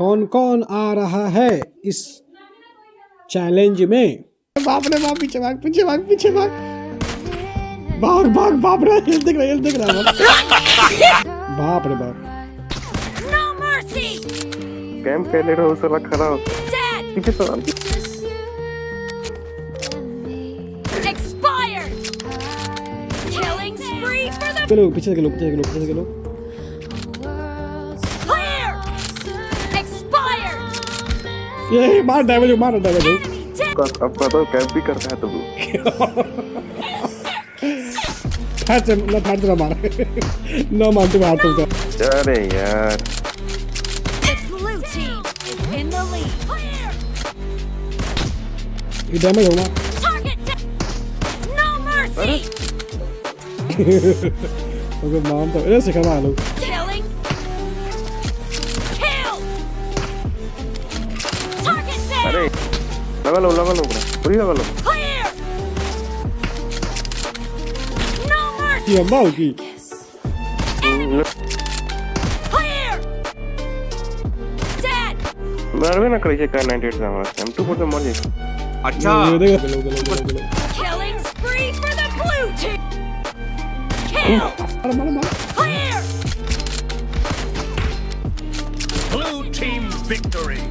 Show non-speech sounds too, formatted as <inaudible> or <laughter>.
कौन कौन आ रहा है इस चैलेंज में बाप रे बाप पीछे भाग पीछे भाग पीछे भाग भाग भाग बाप रे हिल देख रहा हिल देख रहा बाप। बाप रे बाप No mercy! कैंप कैले रहो साला खड़ा हो! पीछे तो Expired! Killing spree for the चलो पीछे चलो पीछे चलो पीछे चलो clear! ये <laughs> मार डैमेज मार डैमेज अब पता कैंप भी करता है तो फाड़ <laughs> से ना फाड़ तेरा मार। <laughs> ना मार तू मार तू अरे यार! ये डैमेज होगा। Target dead! No mercy! Okay ma'am तो सिखा मार लो। mercy! की अम्मा होगी Clear! Dead! मरवे ना करे का 98 से हमारा हम टू पर मर जाए अच्छा ये देखो गलो गलो गलो गलो Killing spree for the blue team! Killed! मार मार मार Clear! Blue team victory.